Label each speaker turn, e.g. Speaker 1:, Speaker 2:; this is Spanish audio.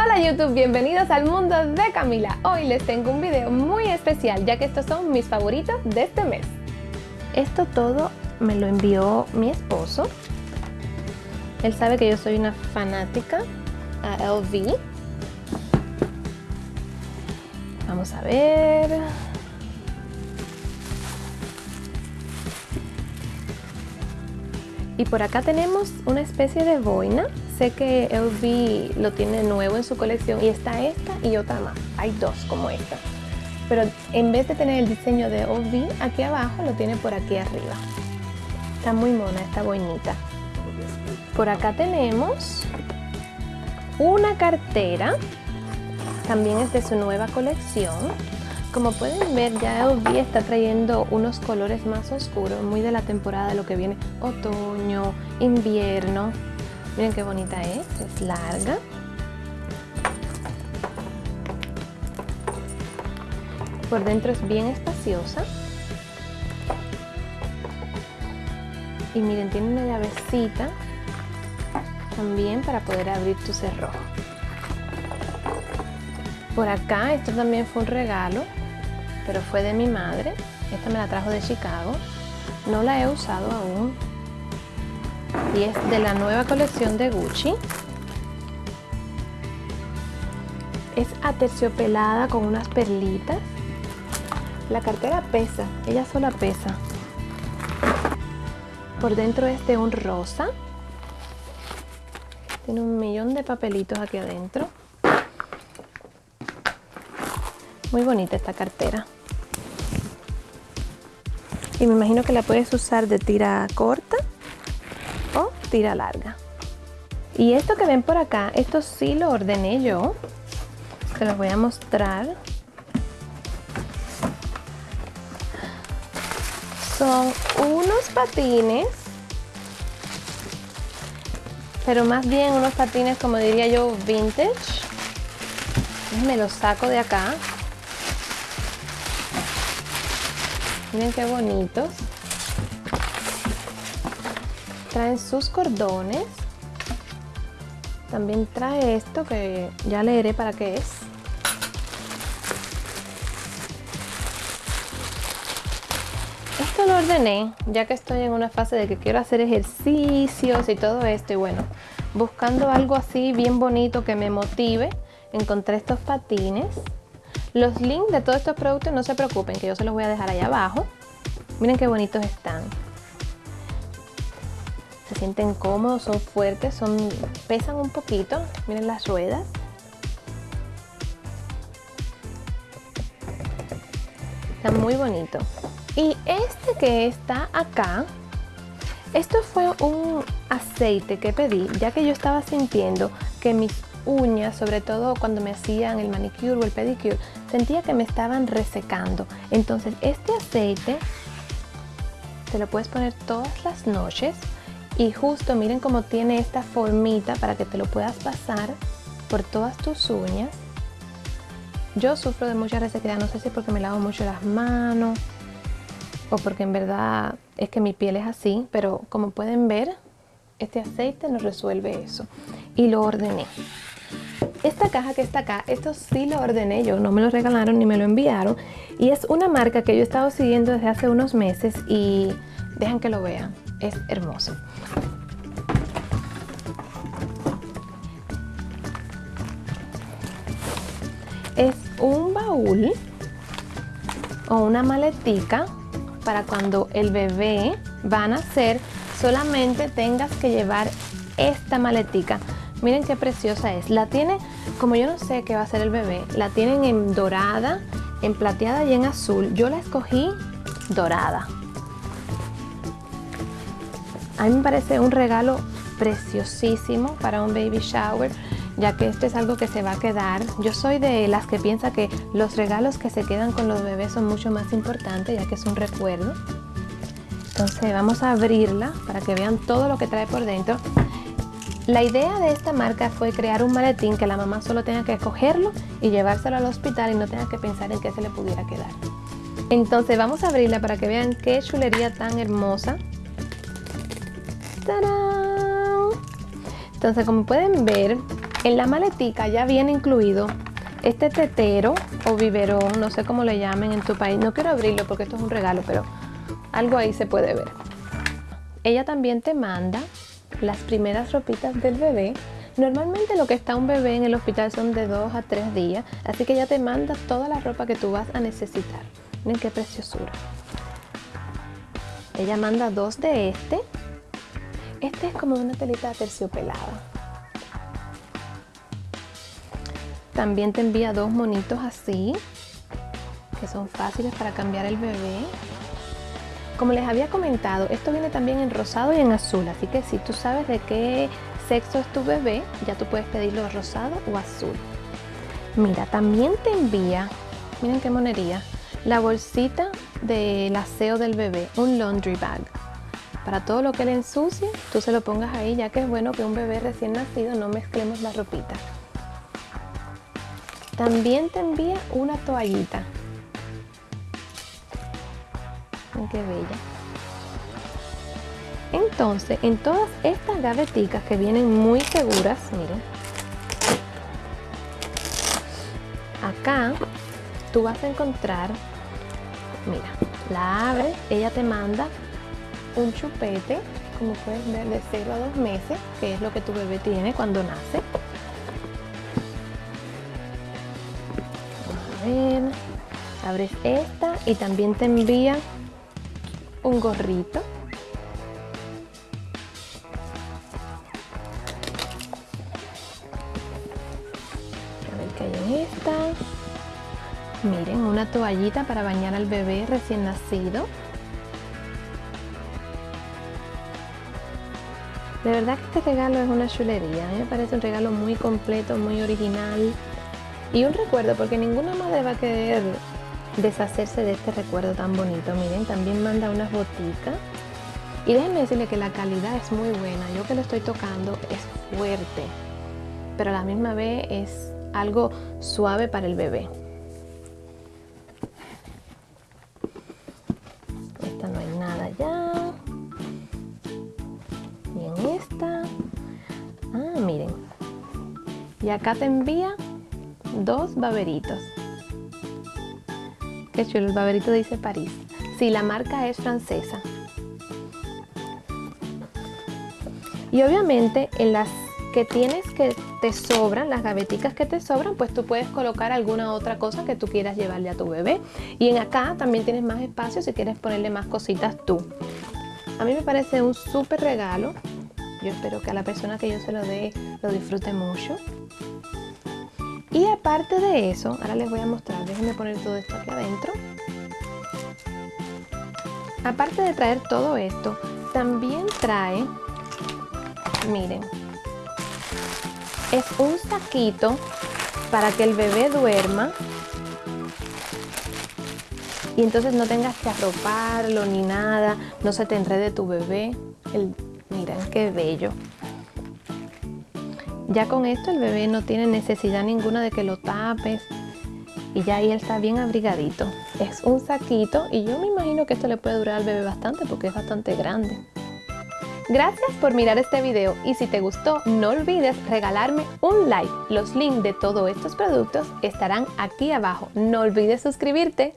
Speaker 1: Hola YouTube, bienvenidos al mundo de Camila. Hoy les tengo un video muy especial ya que estos son mis favoritos de este mes. Esto todo me lo envió mi esposo. Él sabe que yo soy una fanática a LV. Vamos a ver. Y por acá tenemos una especie de boina. Sé que LV lo tiene nuevo en su colección y está esta y otra más. Hay dos como esta. Pero en vez de tener el diseño de LV aquí abajo, lo tiene por aquí arriba. Está muy mona esta boinita. Por acá tenemos una cartera. También es de su nueva colección. Como pueden ver ya LV está trayendo unos colores más oscuros, muy de la temporada de lo que viene otoño, invierno. Miren qué bonita es, es larga. Por dentro es bien espaciosa. Y miren, tiene una llavecita también para poder abrir tu cerrojo. Por acá, esto también fue un regalo pero fue de mi madre. Esta me la trajo de Chicago. No la he usado aún. Y es de la nueva colección de Gucci. Es aterciopelada con unas perlitas. La cartera pesa, ella sola pesa. Por dentro es de un rosa. Tiene un millón de papelitos aquí adentro. Muy bonita esta cartera y me imagino que la puedes usar de tira corta tira larga. Y esto que ven por acá esto sí lo ordené yo. Se los voy a mostrar. Son unos patines pero más bien unos patines como diría yo vintage. Me los saco de acá. Miren qué bonitos. Traen sus cordones. También trae esto que ya leeré para qué es. Esto lo ordené ya que estoy en una fase de que quiero hacer ejercicios y todo esto y bueno, buscando algo así bien bonito que me motive, encontré estos patines los links de todos estos productos no se preocupen que yo se los voy a dejar ahí abajo. Miren qué bonitos están. Se sienten cómodos, son fuertes, son pesan un poquito. Miren las ruedas. Están muy bonitos. Y este que está acá, esto fue un aceite que pedí, ya que yo estaba sintiendo que mis uñas, sobre todo cuando me hacían el manicure o el pedicure, sentía que me estaban resecando. Entonces este aceite te lo puedes poner todas las noches y justo miren cómo tiene esta formita para que te lo puedas pasar por todas tus uñas. Yo sufro de mucha resequedad, no sé si porque me lavo mucho las manos o porque en verdad es que mi piel es así, pero como pueden ver, este aceite nos resuelve eso. Y lo ordené. Esta caja que está acá, esto sí lo ordené yo, no me lo regalaron ni me lo enviaron. Y es una marca que yo he estado siguiendo desde hace unos meses y dejan que lo vean, es hermoso. Es un baúl o una maletica para cuando el bebé va a nacer, solamente tengas que llevar esta maletica. Miren qué preciosa es. La tiene, como yo no sé qué va a ser el bebé, la tienen en dorada, en plateada y en azul. Yo la escogí dorada. A mí me parece un regalo preciosísimo para un baby shower, ya que esto es algo que se va a quedar. Yo soy de las que piensa que los regalos que se quedan con los bebés son mucho más importantes, ya que es un recuerdo. Entonces vamos a abrirla para que vean todo lo que trae por dentro. La idea de esta marca fue crear un maletín que la mamá solo tenga que cogerlo y llevárselo al hospital y no tenga que pensar en qué se le pudiera quedar. Entonces vamos a abrirla para que vean qué chulería tan hermosa. Entonces como pueden ver, En la maletica ya viene incluido este tetero o biberón, no sé cómo le llamen en tu país. No quiero abrirlo porque esto es un regalo, pero algo ahí se puede ver. Ella también te manda las primeras ropitas del bebé. Normalmente lo que está un bebé en el hospital son de 2 a 3 días, así que ella te manda toda la ropa que tú vas a necesitar. Miren qué preciosura. Ella manda dos de este. Este es como una telita terciopelada. También te envía dos monitos así, que son fáciles para cambiar el bebé. Como les había comentado, esto viene también en rosado y en azul, así que si tú sabes de qué sexo es tu bebé, ya tú puedes pedirlo rosado o azul. Mira, también te envía, miren qué monería, la bolsita del aseo del bebé, un laundry bag. Para todo lo que le ensucie, tú se lo pongas ahí, ya que es bueno que un bebé recién nacido no mezclemos la ropita. También te envía una toallita. Qué bella. Entonces, en todas estas gaveticas que vienen muy seguras, miren. Acá tú vas a encontrar, mira, la abres, ella te manda un chupete, como puedes ver, de 0 a 2 meses, que es lo que tu bebé tiene cuando nace. abres esta y también te envía un gorrito. A ver qué hay en esta. Miren, una toallita para bañar al bebé recién nacido. De verdad que este regalo es una chulería, a mí me parece un regalo muy completo, muy original. Y un recuerdo, porque ninguna madre va a querer deshacerse de este recuerdo tan bonito. Miren, también manda unas boticas. Y déjenme decirle que la calidad es muy buena. Yo que lo estoy tocando es fuerte, pero a la misma vez es algo suave para el bebé. Y acá te envía dos baberitos. Qué chulo, el baberito dice París. Sí, la marca es francesa. Y obviamente en las que tienes que te sobran, las gaveticas que te sobran, pues tú puedes colocar alguna otra cosa que tú quieras llevarle a tu bebé. Y en acá también tienes más espacio si quieres ponerle más cositas tú. A mí me parece un súper regalo. Yo espero que a la persona que yo se lo dé lo disfrute mucho. Y aparte de eso, ahora les voy a mostrar, déjenme poner todo esto aquí adentro. Aparte de traer todo esto, también trae, miren, es un saquito para que el bebé duerma y entonces no tengas que arroparlo ni nada, no se te enrede tu bebé. Miren qué bello. Ya con esto el bebé no tiene necesidad ninguna de que lo tapes y ya ahí él está bien abrigadito. Es un saquito y yo me imagino que esto le puede durar al bebé bastante porque es bastante grande. Gracias por mirar este video y si te gustó no olvides regalarme un like. Los links de todos estos productos estarán aquí abajo. No olvides suscribirte.